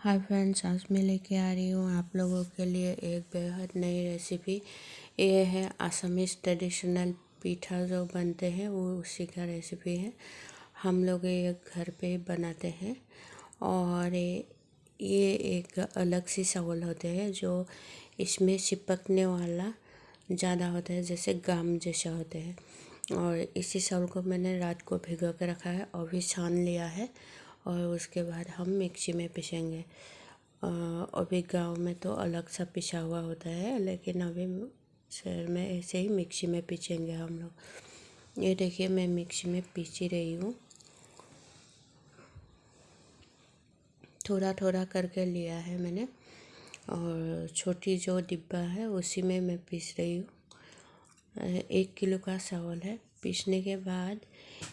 Hi friends, आज मैं लेके आ रही हूँ आप लोगों के लिए एक बेहद नई रेसिपी ये है आसामीज ट्रेडिशनल पीठा जो बनते हैं, वो उसी का रेसिपी है। हम लोग ये घर पे बनाते हैं और ये एक अलग सी चावल होते हैं जो इसमें चिपकने वाला ज़्यादा होता है, जैसे गाम जैसा होते हैं। और इसी चावल को मैंने रात को भिगो के रखा है और भी छान लिया है। और उसके बाद हम मिक्सी में पीसेंगे। अभी गाँव में तो अलग सा पिसा हुआ होता है, लेकिन अभी शहर में ऐसे ही मिक्सी में पीसेंगे हम लोग। ये देखिए, मैं मिक्सी में पीसी रही हूँ। थोड़ा थोड़ा करके लिया है मैंने, और छोटी जो डिब्बा है उसी में मैं पीस रही हूँ। एक किलो का चावल है। पीसने के बाद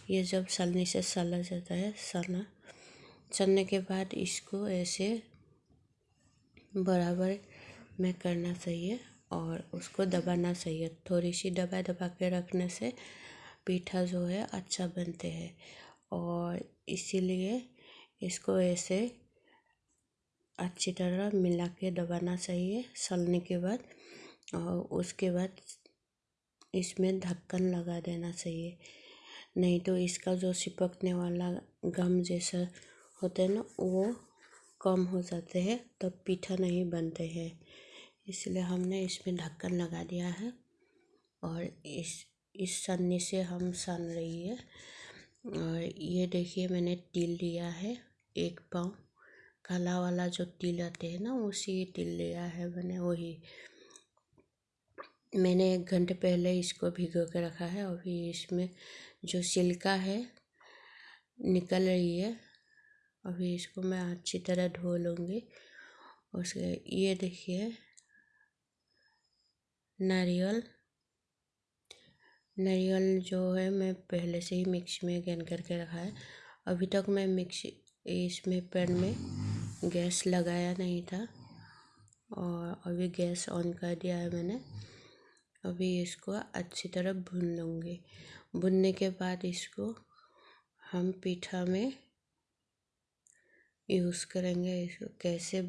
ये जब सलनी से सला जाता है सला चलने के बाद इसको ऐसे बराबर में करना चाहिए और उसको दबाना चाहिए। थोड़ी सी दबा दबा के रखने से पीठा जो है अच्छा बनते हैं और इसीलिए इसको ऐसे अच्छी तरह मिला के दबाना चाहिए सलने के बाद और उसके बाद इसमें ढक्कन लगा देना चाहिए। नहीं तो इसका जो चिपकने वाला गम जैसा होते हैं ना, वो कम हो जाते हैं, तब पीठा नहीं बनते हैं। इसलिए हमने इसमें ढक्कन लगा दिया है और इस इस सन्नी से हम सन रही है। और ये देखिए, मैंने तिल लिया है, एक पाँव। काला वाला जो तिल आते हैं ना, उसी तिल लिया है मैंने, वही। मैंने एक घंटे पहले इसको भिगो के रखा है, अभी इसमें जो सिल्का है, निकल रही है अभी इसको मैं अच्छी तरह धो लूँगी। उसके ये देखिए, नारियल। नारियल जो है मैं पहले से ही मिक्सी में गैन करके रखा है। अभी तक मैं मिक्सी इसमें पैन में गैस लगाया नहीं था और अभी गैस ऑन कर दिया है मैंने। अभी इसको अच्छी तरह भून लूँगी। भुनने के बाद इसको हम पीठा में यूज़ करेंगे इसको कैसे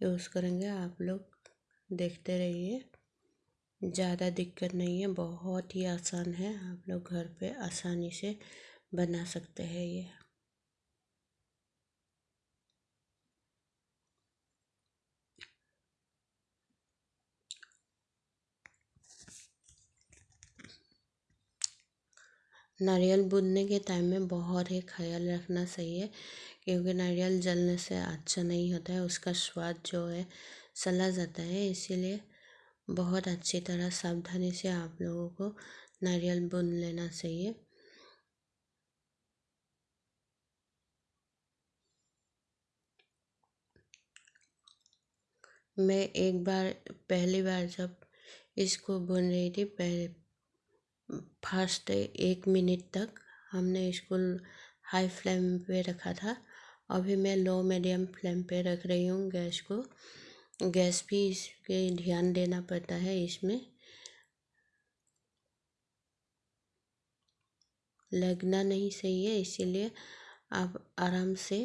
यूज़ करेंगे, आप लोग देखते रहिए। ज़्यादा दिक्कत नहीं है, बहुत ही आसान है, आप लोग घर पे आसानी से बना सकते हैं ये। नारियल बुनने के टाइम में बहुत ही ख्याल रखना चाहिए, क्योंकि नारियल जलने से अच्छा नहीं होता है, उसका स्वाद जो है चला जाता है। इसीलिए बहुत अच्छी तरह सावधानी से आप लोगों को नारियल बुन लेना चाहिए। मैं एक बार, पहली बार जब इसको बुन रही थी, पहले फ़र्स्ट एक मिनट तक हमने इसको हाई फ्लेम पे रखा था। अभी मैं लो मीडियम फ्लेम पे रख रही हूँ गैस को। गैस भी इसके ध्यान देना पड़ता है इसमें। लगना नहीं सही है, इसीलिए आप आराम से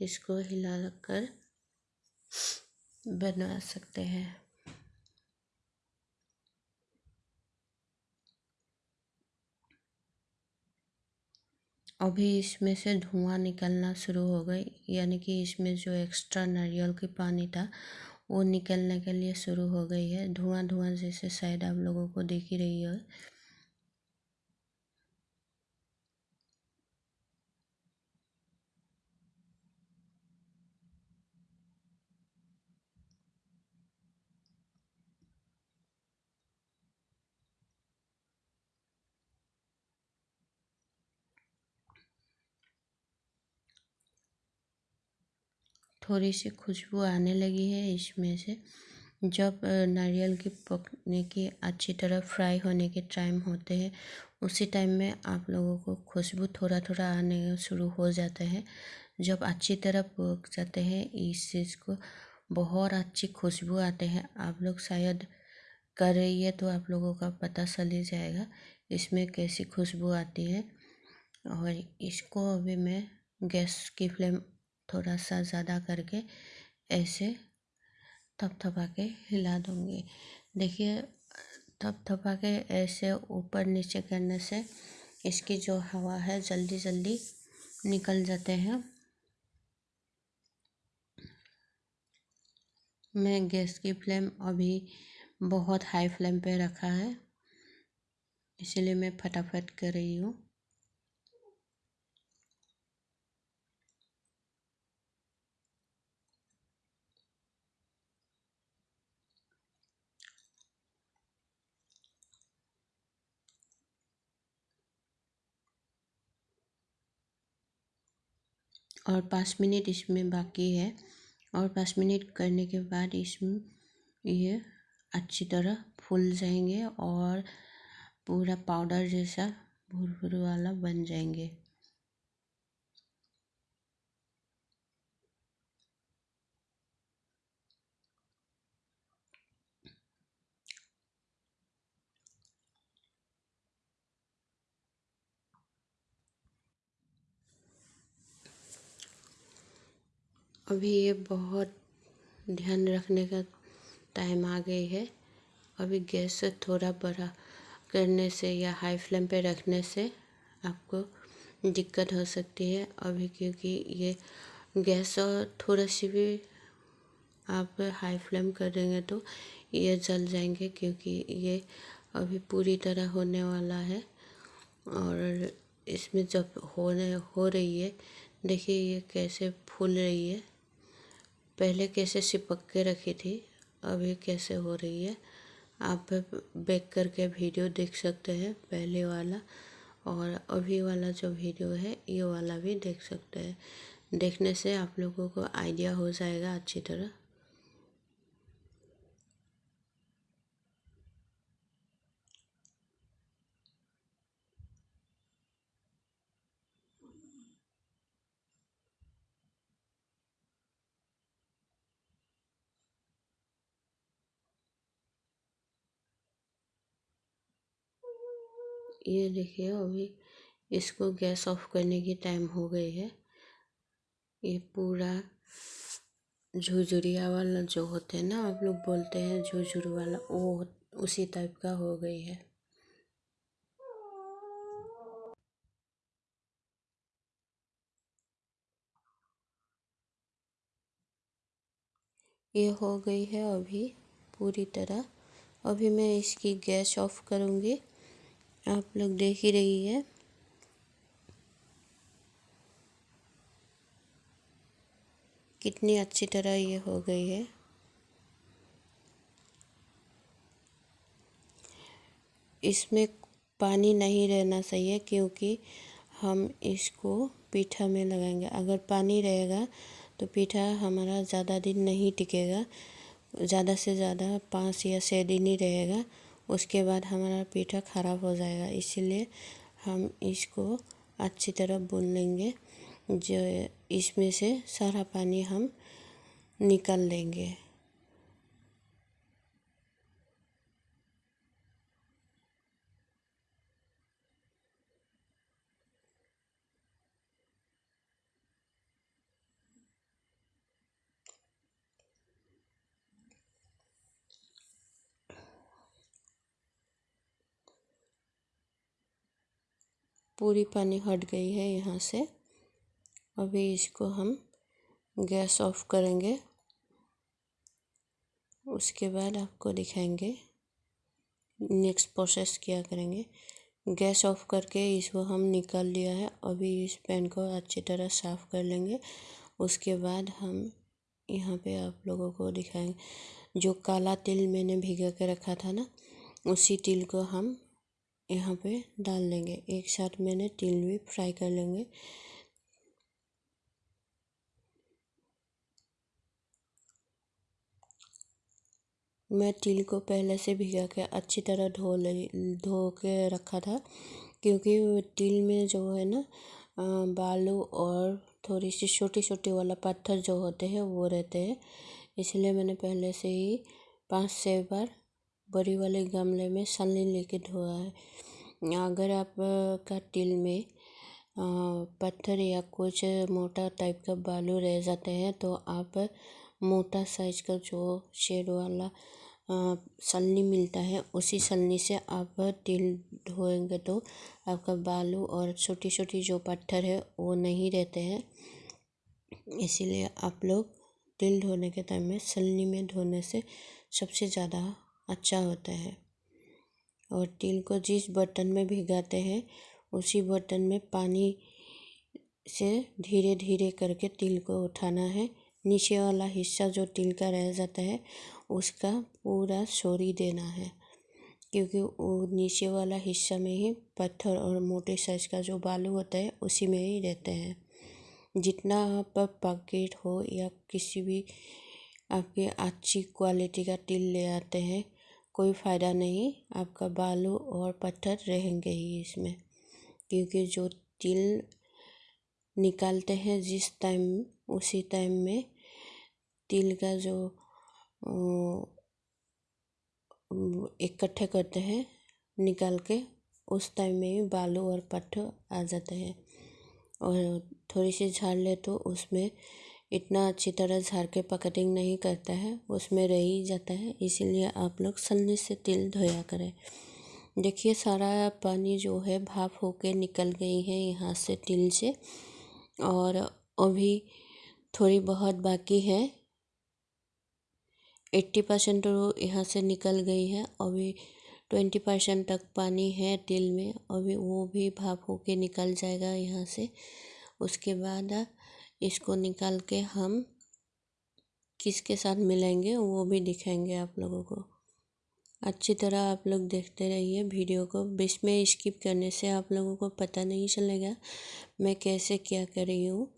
इसको हिला कर बना सकते हैं। अभी इसमें से धुआँ निकलना शुरू हो गई, यानी कि इसमें जो एक्स्ट्रा नारियल की पानी था, वो निकलने के लिए शुरू हो गई है। धुआँ धुआँ जैसे शायद आप लोगों को देख ही रही है। थोड़ी सी खुशबू आने लगी है इसमें से। जब नारियल की पकने की अच्छी तरह फ्राई होने के टाइम होते हैं, उसी टाइम में आप लोगों को खुशबू थोड़ा थोड़ा आने शुरू हो जाता है। जब अच्छी तरह पक जाते हैं, इस चीज़ को बहुत अच्छी खुशबू आते हैं। आप लोग शायद कर रही है तो आप लोगों का पता चल ही जाएगा इसमें कैसी खुशबू आती है। और इसको अभी मैं गैस की फ्लेम थोड़ा सा ज़्यादा करके ऐसे थपथपा के हिला दूँगी। देखिए थपथपा के ऐसे ऊपर नीचे करने से इसकी जो हवा है जल्दी जल्दी निकल जाते हैं। मैं गैस की फ्लेम अभी बहुत हाई फ्लेम पे रखा है, इसलिए मैं फटाफट कर रही हूँ। और पाँच मिनट इसमें बाकी है और पाँच मिनट करने के बाद इसमें ये अच्छी तरह फूल जाएँगे और पूरा पाउडर जैसा भुरभुरे वाला बन जाएँगे। अभी ये बहुत ध्यान रखने का टाइम आ गई है। अभी गैस थोड़ा बड़ा करने से या हाई फ्लेम पे रखने से आपको दिक्कत हो सकती है। अभी क्योंकि ये गैस और थोड़ा सी भी आप हाई फ्लेम कर देंगे तो ये जल जाएँगे क्योंकि ये अभी पूरी तरह होने वाला है। और इसमें जब होने, हो रही है, देखिए ये कैसे फूल रही है। पहले कैसे चिपक के रखी थी अभी कैसे हो रही है, आप बेक करके वीडियो देख सकते हैं, पहले वाला और अभी वाला जो वीडियो है, ये वाला भी देख सकते हैं। देखने से आप लोगों को आइडिया हो जाएगा अच्छी तरह। ये देखिए अभी। इसको गैस ऑफ़ करने की टाइम हो गई है। ये पूरा झुझुरिया वाला जो होते हैं ना, आप लोग बोलते हैं झुझुर वाला, वो उसी टाइप का हो गई है। ये हो गई है अभी पूरी तरह। अभी मैं इसकी गैस ऑफ़ करूँगी। आप लोग देख ही रही है। कितनी अच्छी तरह ये हो गई है। इसमें पानी नहीं रहना चाहिए क्योंकि हम इसको पीठा में लगाएँगे। अगर पानी रहेगा तो पीठा हमारा ज़्यादा दिन नहीं टिकेगा, ज़्यादा से ज़्यादा पाँच या छः दिन ही रहेगा। उसके बाद हमारा पीठा ख़राब हो जाएगा, इसीलिए हम इसको अच्छी तरह बुन लेंगे। जो इसमें से सारा पानी हम निकाल लेंगे। पूरी पानी हट गई है यहाँ से। अभी इसको हम गैस ऑफ़ करेंगे। उसके बाद आपको दिखाएँगे। नेक्स्ट प्रोसेस क्या करेंगे। गैस ऑफ़ करके इसको हम निकाल लिया है। अभी इस पैन को अच्छी तरह साफ़ कर लेंगे। उसके बाद हम यहाँ पे आप लोगों को दिखाएँगे। जो काला तिल मैंने भिगा के रखा था ना, उसी तिल को हम यहाँ पे डाल लेंगे। एक साथ मैंने तिल भी फ्राई कर लेंगे। मैं तिल को पहले से भिगा के अच्छी तरह धो ले, धो के रखा था, क्योंकि तिल में जो है ना बालू और थोड़ी सी छोटी छोटी वाला पत्थर जो होते हैं, वो रहते हैं। इसलिए मैंने पहले से ही पाँच छः बार बड़ी वाले गमले में सनलिन लेके धोया है। अगर आप का तिल में पत्थर या कुछ मोटा टाइप का बालू रह जाते हैं तो आप मोटा साइज़ का जो शेड वाला सलनी मिलता है, उसी सलनी से आप तिल धोएँगे तो आपका बालू और छोटी छोटी जो पत्थर है, वो नहीं रहते हैं। इसीलिए आप लोग तिल धोने के टाइम में सलनी में धोने से सबसे ज़्यादा अच्छा होता है। और तिल को जिस बर्तन में भिगाते हैं, उसी बर्तन में पानी से धीरे धीरे करके तिल को उठाना है। नीचे वाला हिस्सा जो तिल का रह जाता है, उसका पूरा सोरी देना है। क्योंकि वो नीचे वाला हिस्सा में ही पत्थर और मोटे साइज़ का जो बालू होता है, उसी में ही रहते हैं। जितना आप पैकेट हो या किसी भी आपके अच्छी क्वालिटी का तिल ले आते हैं कोई फ़ायदा नहीं, आपका बालू और पत्थर रहेंगे ही इसमें, क्योंकि जो तिल निकालते हैं जिस टाइम, उसी टाइम में तिल का जो इकट्ठे करते हैं, निकाल के उस टाइम में ही बालू और पत्थर आ जाते हैं। और थोड़ी सी झाड़ ले तो उसमें इतना अच्छी तरह झाड़ के पकटिंग नहीं करता है, उसमें रह ही जाता है, इसीलिए आप लोग सलनी से तिल धोया करें। देखिए, सारा पानी जो है भाप होके निकल गई है यहाँ से तिल से, और अभी थोड़ी बहुत बाकी है। एट्टी परसेंट तो यहाँ से निकल गई है, अभी ट्वेंटी परसेंट तक पानी है तिल में, अभी वो भी भाप होके निकल जाएगा यहाँ से। उसके बाद इसको निकाल के हम किसके साथ मिलेंगे वो भी दिखाएँगे आप लोगों को। अच्छी तरह आप लोग देखते रहिए वीडियो को। बीच में स्किप करने से आप लोगों को पता नहीं चलेगा मैं कैसे क्या कर रही हूँ।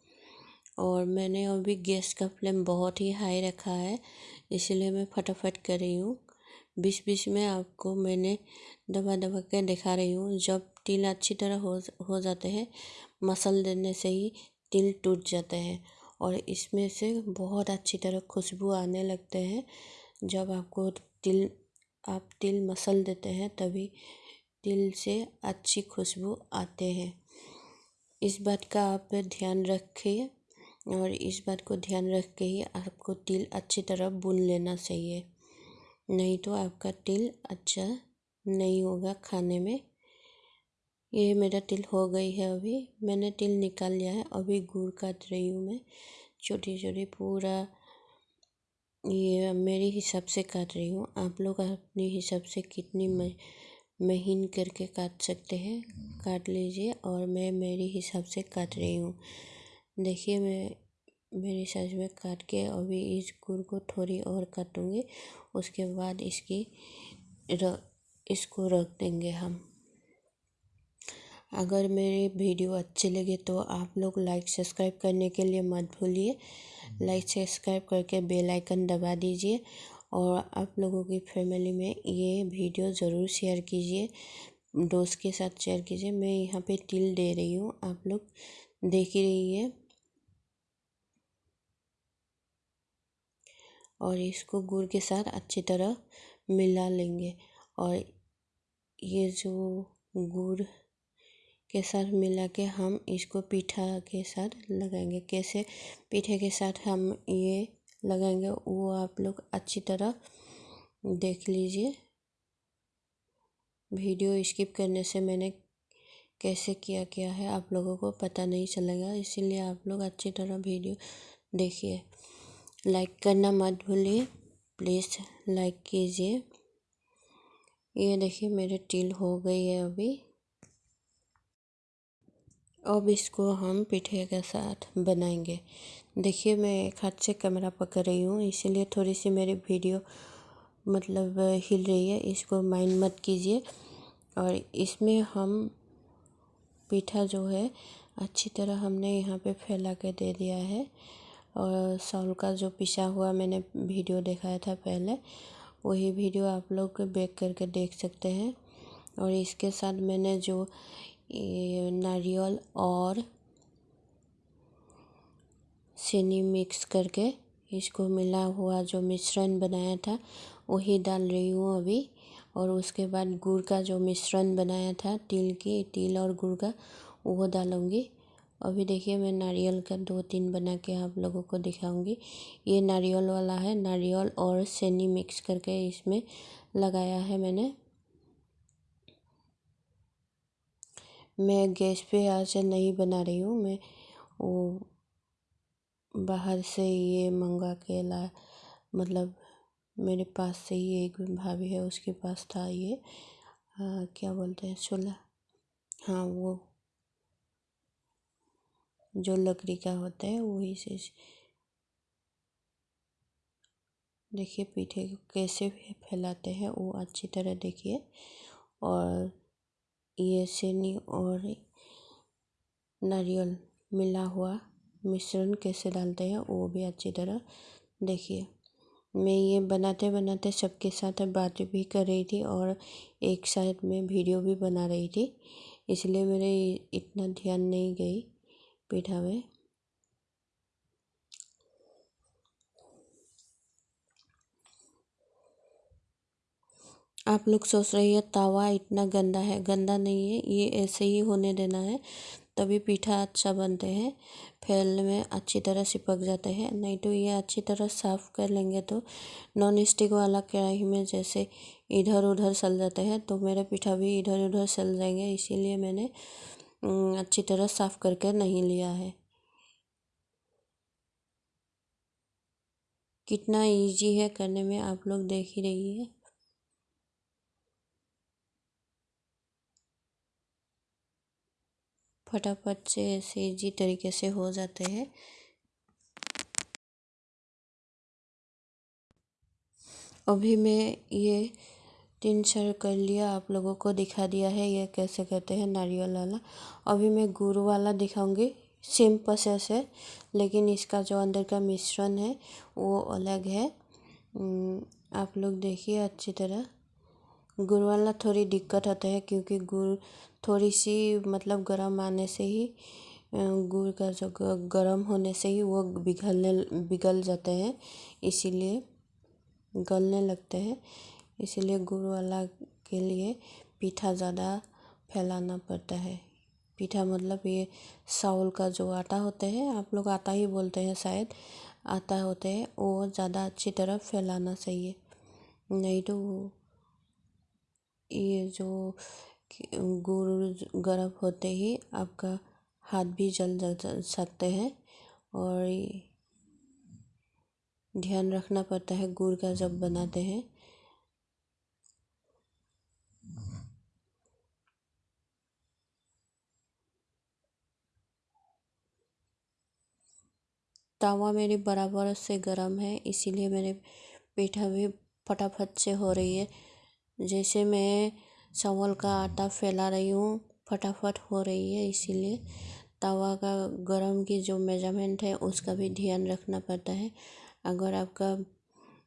और मैंने अभी गैस का फ्लेम बहुत ही हाई रखा है, इसलिए मैं फटाफट कर रही हूँ। बीच बीच में आपको मैंने दबा दबा के दिखा रही हूँ। जब तिल अच्छी तरह हो हो जाते हैं, मसल देने से ही तिल टूट जाते हैं और इसमें से बहुत अच्छी तरह खुशबू आने लगते हैं। जब आपको तिल आप तिल मसल देते हैं, तभी तिल से अच्छी खुशबू आते हैं। इस बात का आप ध्यान रखिए और इस बात को ध्यान रख के ही आपको तिल अच्छी तरह भून लेना चाहिए। नहीं तो आपका तिल अच्छा नहीं होगा खाने में। ये मेरा तिल हो गई है अभी। मैंने तिल निकाल लिया है। अभी गुड़ काट रही हूँ मैं। छोटी छोटी पूरा ये मेरे हिसाब से काट रही हूँ। आप लोग अपने हिसाब से कितनी महीन करके काट सकते हैं? काट लीजिए और मैं मेरे हिसाब से काट रही हूँ। देखिए मैं मेरी साइज़ में काट के अभी इस गुड़ को थोड़ी और काटूँगी। उसके बाद इसकी र, इसको रख देंगे हम। अगर मेरे वीडियो अच्छी लगे तो आप लोग लाइक सब्सक्राइब करने के लिए मत भूलिए। लाइक सब्सक्राइब करके बेल आइकन दबा दीजिए और आप लोगों की फैमिली में ये वीडियो ज़रूर शेयर कीजिए। दोस्त के साथ शेयर कीजिए। मैं यहाँ पे तिल दे रही हूँ। आप लोग देख ही रही है। और इसको गुड़ के साथ अच्छी तरह मिला लेंगे। और ये जो गुड़ के साथ मिला के हम इसको पीठा के साथ लगाएँगे। कैसे पीठे के साथ हम ये लगाएँगे, वो आप लोग अच्छी तरह देख लीजिए। वीडियो स्किप करने से मैंने कैसे किया किया है, आप लोगों को पता नहीं चलेगा, इसीलिए आप लोग अच्छी तरह वीडियो देखिए। लाइक करना मत भूलिए, प्लीज़ लाइक कीजिए। ये देखिए, मेरे टिल हो गई है अभी। अब इसको हम पिठे के साथ बनाएँगे। देखिए, मैं एक हाथ से कैमरा पकड़ रही हूँ, इसीलिए थोड़ी सी मेरी वीडियो मतलब हिल रही है, इसको माइंड मत कीजिए। और इसमें हम पीठा जो है, अच्छी तरह हमने यहाँ पे फैला के दे दिया है। और सौल का जो पिसा हुआ मैंने वीडियो दिखाया था पहले, वही वीडियो आप लोग बैक करके देख सकते हैं। और इसके साथ मैंने जो नारियल और चीनी मिक्स करके इसको मिला हुआ जो मिश्रण बनाया था, वही डाल रही हूँ अभी। और उसके बाद गुड़ का जो मिश्रण बनाया था, तिल की, तिल और गुड़ का, वो डालूँगी। अभी देखिए मैं नारियल का दो तीन बना के आप लोगों को दिखाऊँगी। ये नारियल वाला है, नारियल और सैनी मिक्स करके इसमें लगाया है मैंने। मैं गैस पे आज नहीं बना रही हूँ मैं वो बाहर से ये मंगा के ला मतलब मेरे पास से ही एक भाभी है उसके पास था ये आ, क्या बोलते हैं चूल्हा हाँ वो जो लकड़ी का होता है वही से देखिए पीठे कैसे फैलाते हैं वो अच्छी तरह देखिए और ये चीनी और नारियल मिला हुआ मिश्रण कैसे डालते हैं, वो भी अच्छी तरह देखिए। मैं ये बनाते बनाते सबके साथ बातें भी कर रही थी और एक साथ में वीडियो भी बना रही थी, इसलिए मेरे इतना ध्यान नहीं गई पीठा में। आप लोग सोच रही है तवा इतना गंदा है, गंदा नहीं है, ये ऐसे ही होने देना है। तभी पीठा अच्छा बनते हैं, फैलने में अच्छी तरह चिपक जाते हैं। नहीं तो ये अच्छी तरह साफ़ कर लेंगे तो नॉन स्टिक वाला कढ़ाई में जैसे इधर उधर सल जाते हैं तो मेरे पीठा भी इधर उधर सल जाएँगे। इसीलिए मैंने अच्छी तरह साफ़ करके नहीं लिया है। कितना इजी है करने में, आप लोग देख ही रही है फटाफट से ऐसे इजी तरीके से हो जाते हैं। अभी मैं ये तीन चार कर लिया आप लोगों को दिखा दिया है, ये कैसे करते हैं, नारियल वाला। अभी मैं गुड़ वाला दिखाऊँगी, सेम प्रोसेस है, लेकिन इसका जो अंदर का मिश्रण है, वो अलग है। आप लोग देखिए अच्छी तरह। गुड़ वाला थोड़ी दिक्कत होता है क्योंकि गुड़ थोड़ी सी मतलब गर्म आने से ही गुड़ का जो गर्म होने से ही वो पिघलने पिघल जाते हैं, इसीलिए गलने लगते हैं। इसीलिए गुड़ वाला के लिए पीठा ज़्यादा फैलाना पड़ता है। पीठा मतलब ये चावल का जो आटा होता है, आप लोग आटा ही बोलते हैं शायद, आटा होते हैं, वो ज़्यादा अच्छी तरह फैलाना चाहिए। नहीं तो ये जो गुड़ गर्म होते ही आपका हाथ भी जल सकते हैं और ध्यान रखना पड़ता है गुड़ का जब बनाते हैं। तवा मेरी बराबर से गर्म है, इसीलिए मेरे पीठा भी फटाफट से हो रही है। जैसे मैं चावल का आटा फैला रही हूँ, फटाफट हो रही है इसीलिए। तवा का गरम की जो मेज़रमेंट है, उसका भी ध्यान रखना पड़ता है। अगर आपका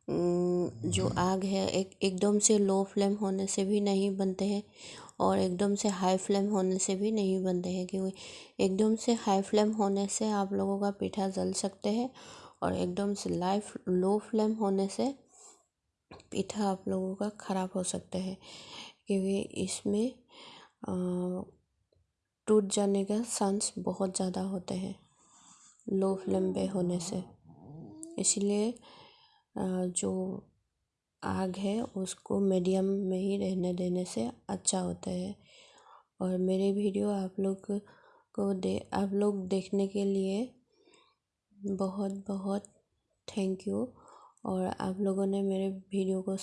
जो आग है, एक, एकदम से लो फ्लेम होने से भी नहीं बनते हैं और एकदम से हाई फ्लेम होने से भी नहीं बनते हैं, क्योंकि एकदम से हाई फ्लेम होने से आप लोगों का पीठा जल सकते हैं और एकदम से लाइफ लो फ्लेम होने से पीठा आप लोगों का ख़राब हो सकता है, क्योंकि इसमें टूट जाने का चांस बहुत ज़्यादा होते हैं लो फ्लेम पे होने से। इसलिए जो आग है, उसको मीडियम में ही रहने देने से अच्छा होता है। और मेरे वीडियो आप लोग को दे, आप लोग देखने के लिए बहुत बहुत थैंक यू। और आप लोगों ने मेरे वीडियो को